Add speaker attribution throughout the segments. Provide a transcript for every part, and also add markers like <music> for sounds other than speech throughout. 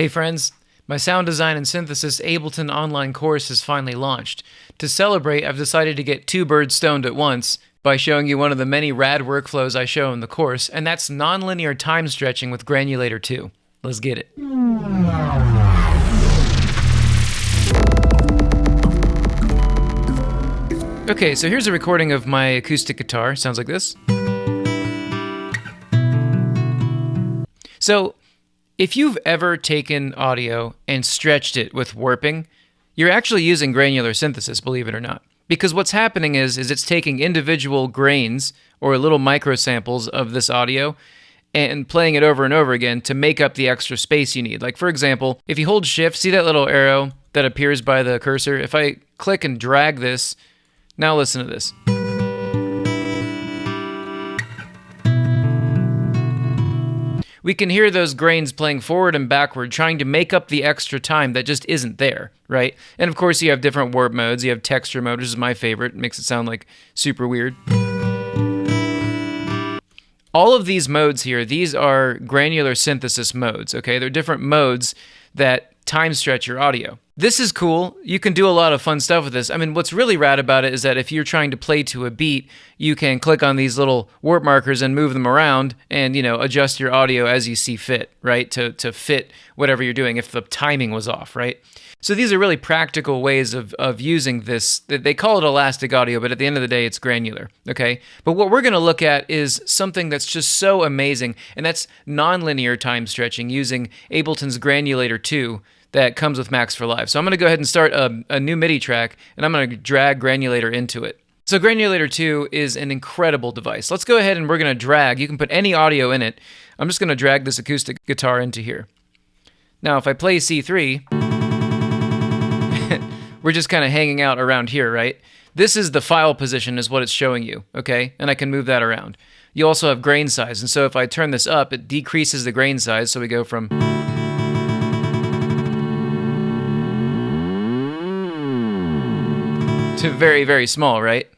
Speaker 1: Hey friends, my sound design and synthesis Ableton online course has finally launched. To celebrate, I've decided to get two birds stoned at once by showing you one of the many rad workflows I show in the course, and that's nonlinear time stretching with Granulator 2. Let's get it. Okay, so here's a recording of my acoustic guitar. Sounds like this. So, if you've ever taken audio and stretched it with warping, you're actually using granular synthesis, believe it or not. Because what's happening is is it's taking individual grains or little micro samples of this audio and playing it over and over again to make up the extra space you need. Like for example, if you hold shift, see that little arrow that appears by the cursor? If I click and drag this, now listen to this. We can hear those grains playing forward and backward, trying to make up the extra time that just isn't there, right? And of course, you have different warp modes. You have texture mode, which is my favorite, it makes it sound like super weird. All of these modes here, these are granular synthesis modes, okay? They're different modes that time stretch your audio. This is cool. You can do a lot of fun stuff with this. I mean, what's really rad about it is that if you're trying to play to a beat, you can click on these little warp markers and move them around and, you know, adjust your audio as you see fit, right? To to fit whatever you're doing if the timing was off, right? So these are really practical ways of, of using this. They call it elastic audio, but at the end of the day, it's granular. Okay. But what we're going to look at is something that's just so amazing, and that's nonlinear time stretching using Ableton's Granulator 2 that comes with Max for Live. So I'm going to go ahead and start a, a new MIDI track, and I'm going to drag Granulator into it. So Granulator 2 is an incredible device. Let's go ahead and we're going to drag. You can put any audio in it. I'm just going to drag this acoustic guitar into here. Now, if I play C3, <laughs> we're just kind of hanging out around here, right? This is the file position is what it's showing you, okay? And I can move that around. You also have grain size, and so if I turn this up, it decreases the grain size, so we go from... to very, very small, right?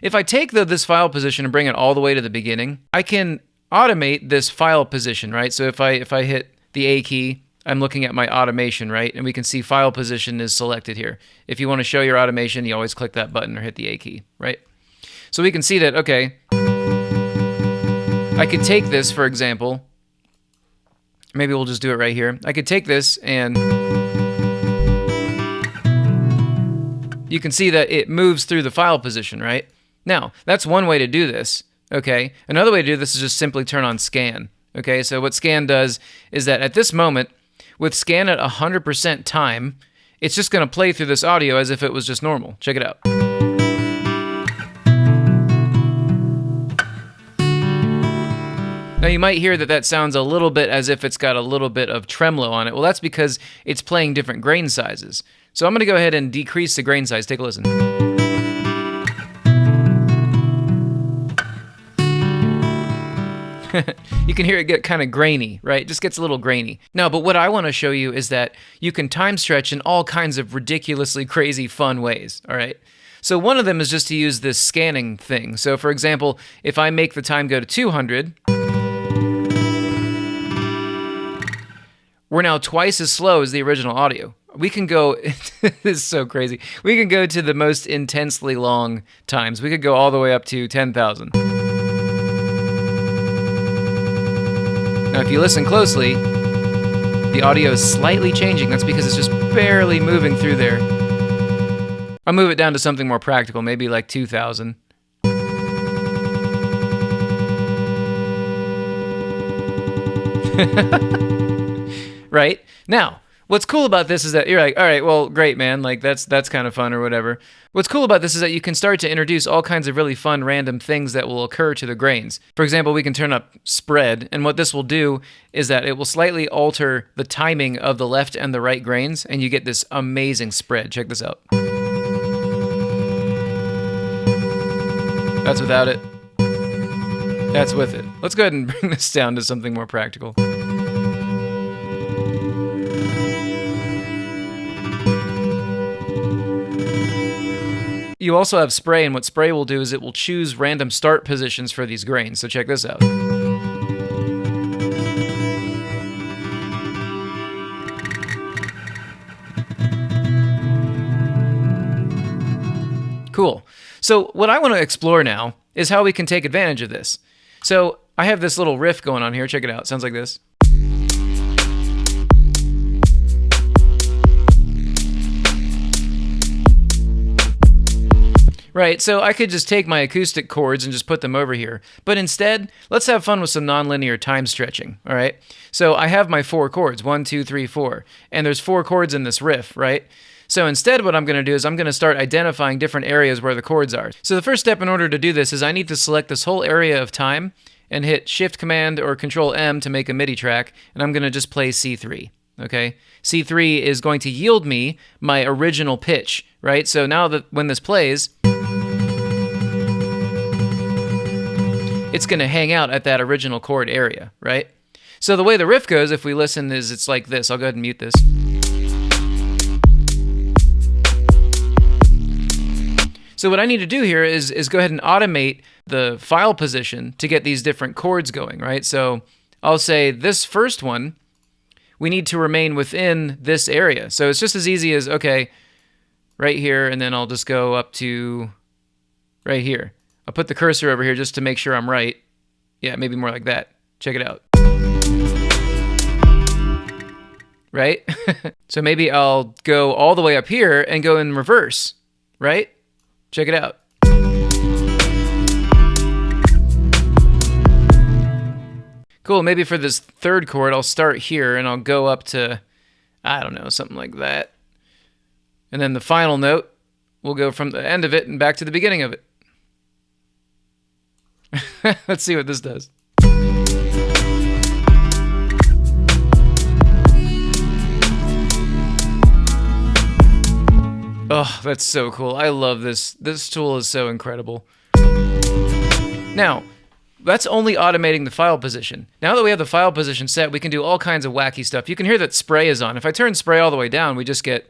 Speaker 1: If I take this file position and bring it all the way to the beginning, I can automate this file position, right? So if I if I hit the A key I'm looking at my automation, right? And we can see file position is selected here. If you want to show your automation, you always click that button or hit the A key, right? So we can see that, okay, I could take this, for example, maybe we'll just do it right here. I could take this and you can see that it moves through the file position, right? Now, that's one way to do this, okay? Another way to do this is just simply turn on scan. Okay, so what scan does is that at this moment, with scan at 100% time, it's just going to play through this audio as if it was just normal. Check it out. Now you might hear that that sounds a little bit as if it's got a little bit of tremolo on it. Well, that's because it's playing different grain sizes. So I'm going to go ahead and decrease the grain size. Take a listen. <laughs> you can hear it get kind of grainy, right? It just gets a little grainy. No, but what I want to show you is that you can time stretch in all kinds of ridiculously crazy fun ways, all right? So one of them is just to use this scanning thing. So for example, if I make the time go to 200, we're now twice as slow as the original audio. We can go, <laughs> this is so crazy. We can go to the most intensely long times. We could go all the way up to 10,000. Now, if you listen closely, the audio is slightly changing. That's because it's just barely moving through there. I'll move it down to something more practical, maybe like 2,000. <laughs> right? Now, What's cool about this is that you're like, all right, well, great, man. Like that's that's kind of fun or whatever. What's cool about this is that you can start to introduce all kinds of really fun random things that will occur to the grains. For example, we can turn up spread, and what this will do is that it will slightly alter the timing of the left and the right grains, and you get this amazing spread. Check this out. That's without it. That's with it. Let's go ahead and <laughs> bring this down to something more practical. You also have spray, and what spray will do is it will choose random start positions for these grains. So check this out. Cool. So what I want to explore now is how we can take advantage of this. So I have this little riff going on here. Check it out. Sounds like this. Right, so I could just take my acoustic chords and just put them over here. But instead, let's have fun with some nonlinear time stretching, all right? So I have my four chords, one, two, three, four, and there's four chords in this riff, right? So instead, what I'm going to do is I'm going to start identifying different areas where the chords are. So the first step in order to do this is I need to select this whole area of time and hit Shift Command or Control M to make a MIDI track, and I'm going to just play C3. Okay, C3 is going to yield me my original pitch, right? So now that when this plays, it's going to hang out at that original chord area, right? So the way the riff goes, if we listen, is it's like this. I'll go ahead and mute this. So what I need to do here is, is go ahead and automate the file position to get these different chords going, right? So I'll say this first one, we need to remain within this area. So it's just as easy as, okay, right here, and then I'll just go up to right here. I'll put the cursor over here just to make sure I'm right. Yeah, maybe more like that. Check it out. Right? <laughs> so maybe I'll go all the way up here and go in reverse, right? Check it out. Cool, maybe for this third chord, I'll start here and I'll go up to, I don't know, something like that. And then the final note, we'll go from the end of it and back to the beginning of it. <laughs> Let's see what this does. Oh, that's so cool. I love this. This tool is so incredible. Now, that's only automating the file position. Now that we have the file position set, we can do all kinds of wacky stuff. You can hear that spray is on. If I turn spray all the way down, we just get...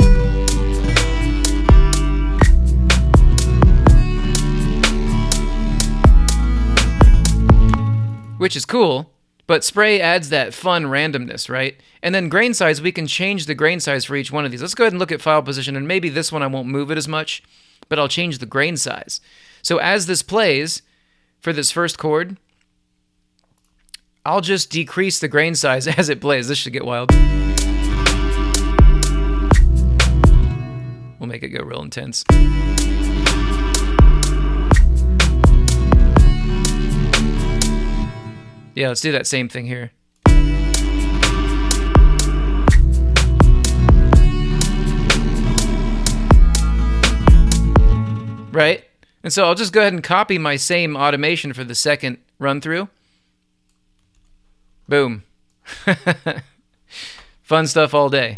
Speaker 1: which is cool, but spray adds that fun randomness, right? And then grain size, we can change the grain size for each one of these. Let's go ahead and look at file position, and maybe this one I won't move it as much, but I'll change the grain size. So as this plays for this first chord, I'll just decrease the grain size <laughs> as it plays. This should get wild. We'll make it go real intense. Yeah, let's do that same thing here. Right? And so I'll just go ahead and copy my same automation for the second run through. Boom. <laughs> Fun stuff all day.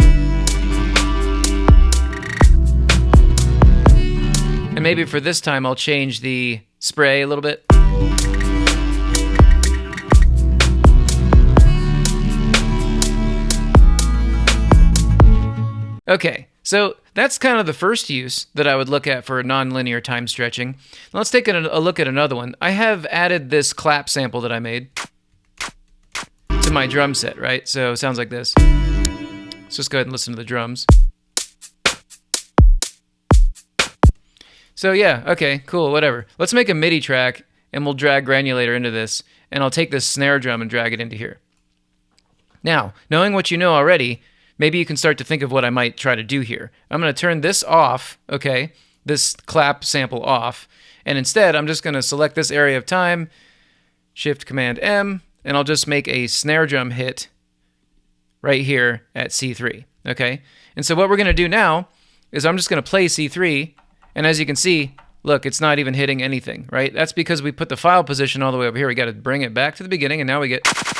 Speaker 1: And maybe for this time I'll change the spray a little bit. Okay, so that's kind of the first use that I would look at for nonlinear time stretching. Let's take a, a look at another one. I have added this clap sample that I made to my drum set, right? So it sounds like this. Let's just go ahead and listen to the drums. So yeah, okay, cool, whatever. Let's make a MIDI track and we'll drag Granulator into this and I'll take this snare drum and drag it into here. Now, knowing what you know already, maybe you can start to think of what I might try to do here. I'm going to turn this off, okay, this clap sample off, and instead I'm just going to select this area of time, Shift Command M, and I'll just make a snare drum hit right here at C3, okay? And so what we're going to do now is I'm just going to play C3, and as you can see, look, it's not even hitting anything, right? That's because we put the file position all the way over here. We got to bring it back to the beginning, and now we get...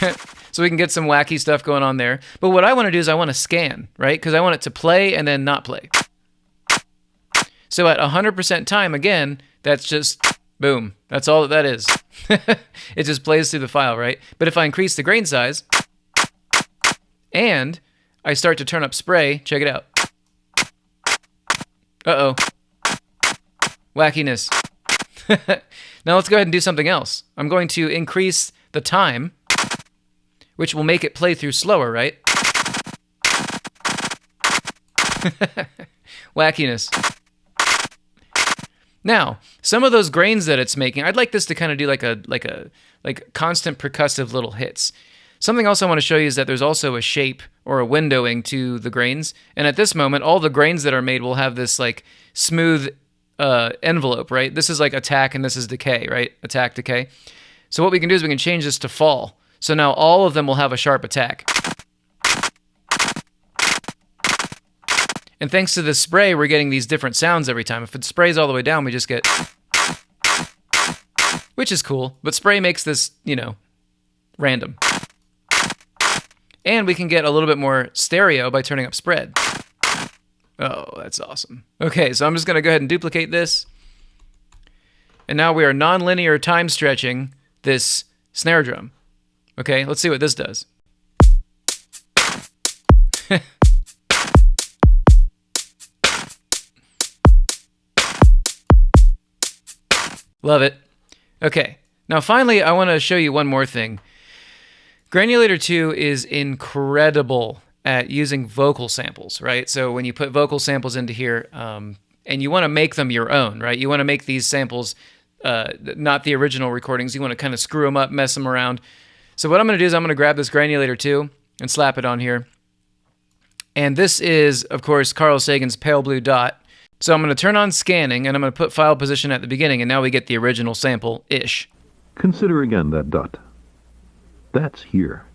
Speaker 1: <laughs> so we can get some wacky stuff going on there. But what I want to do is I want to scan, right? Because I want it to play and then not play. So at 100% time, again, that's just boom. That's all that that is. <laughs> it just plays through the file, right? But if I increase the grain size and I start to turn up spray, check it out. Uh-oh. Wackiness. <laughs> now let's go ahead and do something else. I'm going to increase the time which will make it play through slower, right? <laughs> Wackiness. Now, some of those grains that it's making, I'd like this to kind of do like a like a like constant percussive little hits. Something else I want to show you is that there's also a shape or a windowing to the grains. And at this moment, all the grains that are made will have this like smooth uh, envelope, right? This is like attack and this is decay, right? Attack, decay. So what we can do is we can change this to fall. So now all of them will have a sharp attack. And thanks to the spray, we're getting these different sounds every time. If it sprays all the way down, we just get... Which is cool, but spray makes this, you know, random. And we can get a little bit more stereo by turning up spread. Oh, that's awesome. Okay, so I'm just going to go ahead and duplicate this. And now we are nonlinear time stretching this snare drum. Okay, let's see what this does. <laughs> Love it. Okay, now finally, I want to show you one more thing. Granulator 2 is incredible at using vocal samples, right? So when you put vocal samples into here, um, and you want to make them your own, right? You want to make these samples uh, not the original recordings. You want to kind of screw them up, mess them around. So what I'm going to do is I'm going to grab this Granulator 2 and slap it on here. And this is, of course, Carl Sagan's Pale Blue Dot. So I'm going to turn on scanning and I'm going to put file position at the beginning and now we get the original sample-ish.
Speaker 2: Consider again that dot. That's here.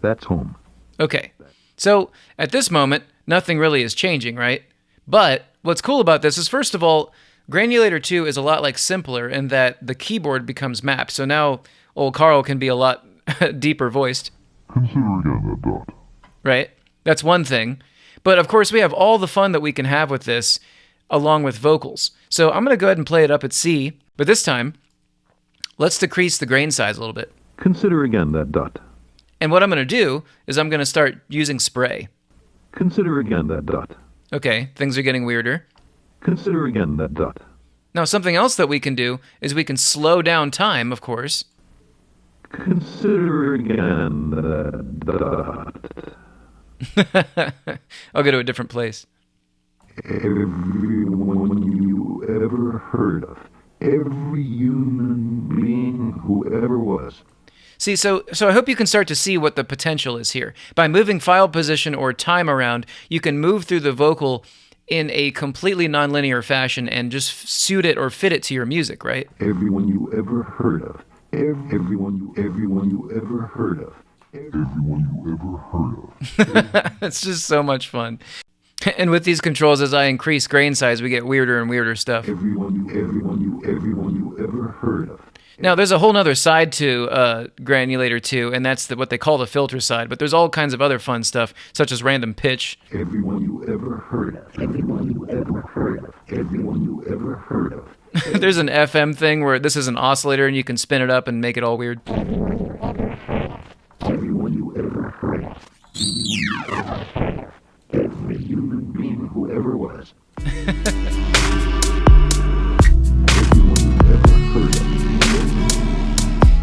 Speaker 2: That's home.
Speaker 1: Okay. So at this moment, nothing really is changing, right? But what's cool about this is first of all, Granulator 2 is a lot like simpler in that the keyboard becomes mapped. So now old Carl can be a lot <laughs> deeper voiced.
Speaker 2: Consider again that dot.
Speaker 1: Right? That's one thing. But of course, we have all the fun that we can have with this along with vocals. So I'm going to go ahead and play it up at C, but this time, let's decrease the grain size a little bit.
Speaker 2: Consider again that dot.
Speaker 1: And what I'm going to do is I'm going to start using spray.
Speaker 2: Consider again that dot.
Speaker 1: Okay, things are getting weirder.
Speaker 2: Consider again that dot.
Speaker 1: Now, something else that we can do is we can slow down time, of course.
Speaker 2: Consider again that
Speaker 1: dot. <laughs> I'll go to a different place
Speaker 2: everyone you ever heard of, every human being who ever was.
Speaker 1: See, so so I hope you can start to see what the potential is here. By moving file position or time around, you can move through the vocal in a completely nonlinear fashion and just suit it or fit it to your music, right?
Speaker 2: Everyone you ever heard of, everyone you everyone you ever heard of, everyone you ever
Speaker 1: heard of. <laughs> it's just so much fun. And with these controls, as I increase grain size, we get weirder and weirder stuff.
Speaker 2: Everyone you, everyone you, everyone you ever heard of.
Speaker 1: Now, there's a whole other side to uh, Granulator 2, and that's the, what they call the filter side. But there's all kinds of other fun stuff, such as random pitch.
Speaker 2: Everyone you ever heard of. Everyone you ever heard of. Everyone you ever heard of. <laughs>
Speaker 1: there's an FM thing where this is an oscillator, and you can spin it up and make it all weird.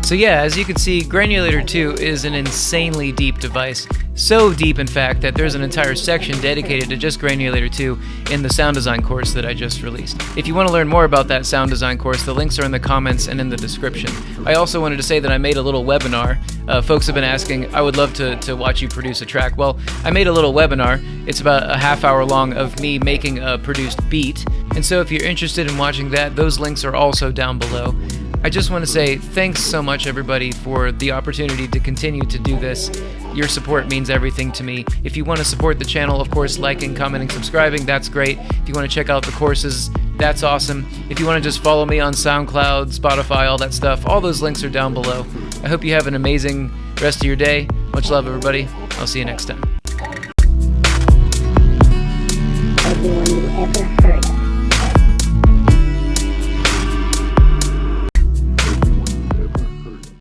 Speaker 1: So yeah, as you can see, Granulator 2 is an insanely deep device. So deep, in fact, that there's an entire section dedicated to just Granulator 2 in the sound design course that I just released. If you want to learn more about that sound design course, the links are in the comments and in the description. I also wanted to say that I made a little webinar. Uh, folks have been asking, I would love to, to watch you produce a track. Well, I made a little webinar. It's about a half hour long of me making a produced beat. And so if you're interested in watching that, those links are also down below. I just want to say thanks so much, everybody, for the opportunity to continue to do this. Your support means everything to me. If you want to support the channel, of course, liking, commenting, subscribing, that's great. If you want to check out the courses, that's awesome. If you want to just follow me on SoundCloud, Spotify, all that stuff, all those links are down below. I hope you have an amazing rest of your day. Much love, everybody. I'll see you next time.